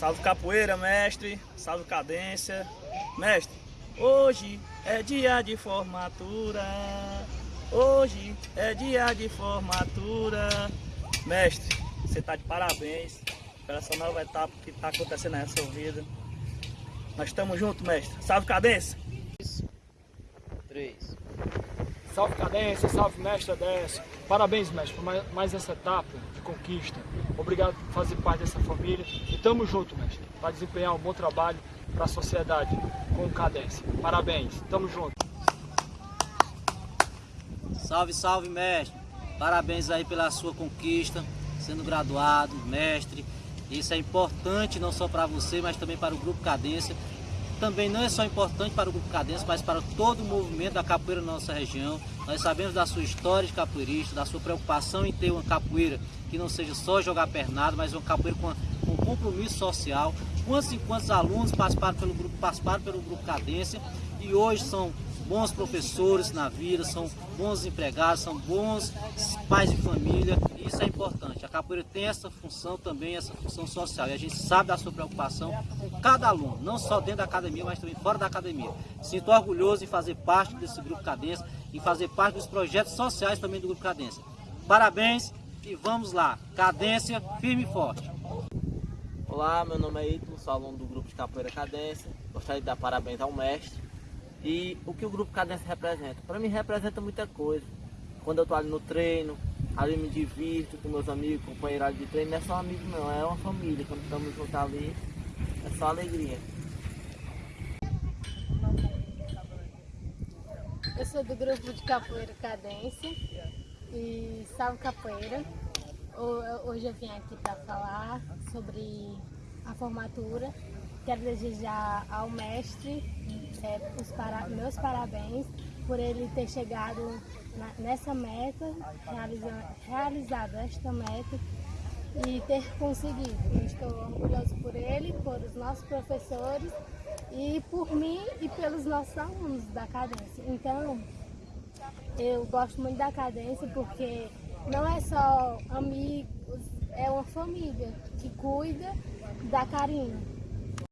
Salve capoeira, mestre. Salve cadência. Mestre, hoje é dia de formatura. Hoje é dia de formatura. Mestre, você tá de parabéns pela essa nova etapa que tá acontecendo na sua vida. Nós estamos juntos, mestre. Salve cadência. Três. Salve cadência, salve mestre Décio. Parabéns, mestre, por mais, mais essa etapa de conquista. Obrigado por fazer parte dessa família. E tamo junto, mestre, para desempenhar um bom trabalho para a sociedade com cadência. Parabéns, tamo junto. Salve, salve, mestre. Parabéns aí pela sua conquista, sendo graduado, mestre. Isso é importante não só para você, mas também para o Grupo Cadência. Também não é só importante para o Grupo Cadência, mas para todo o movimento da capoeira na nossa região. Nós sabemos da sua história de capoeirista, da sua preocupação em ter uma capoeira que não seja só jogar pernada, mas uma capoeira com, com compromisso social. Quantos e quantos alunos participaram pelo grupo, participaram pelo grupo Cadência e hoje são bons professores na vida, são bons empregados, são bons pais de família, e isso é importante. A capoeira tem essa função também, essa função social, e a gente sabe da sua preocupação com cada aluno, não só dentro da academia, mas também fora da academia. Sinto orgulhoso em fazer parte desse Grupo Cadência, em fazer parte dos projetos sociais também do Grupo Cadência. Parabéns e vamos lá, Cadência firme e forte. Olá, meu nome é Ítalo, sou aluno do Grupo de Capoeira Cadência. Gostaria de dar parabéns ao mestre e o que o grupo Cadência representa? Para mim representa muita coisa. Quando eu estou ali no treino, ali me divirto com meus amigos, companheiros de treino, não é só amigo não, é uma família. Quando estamos juntos ali, é só alegria. Eu sou do grupo de capoeira Cadência e salve capoeira. Hoje eu vim aqui para falar sobre a formatura. Quero desejar ao mestre é, para, meus parabéns por ele ter chegado na, nessa meta, realizado esta meta e ter conseguido. Eu estou orgulhoso por ele, por os nossos professores e por mim e pelos nossos alunos da cadência. Então, eu gosto muito da cadência porque não é só amigos, é uma família que cuida, dá carinho.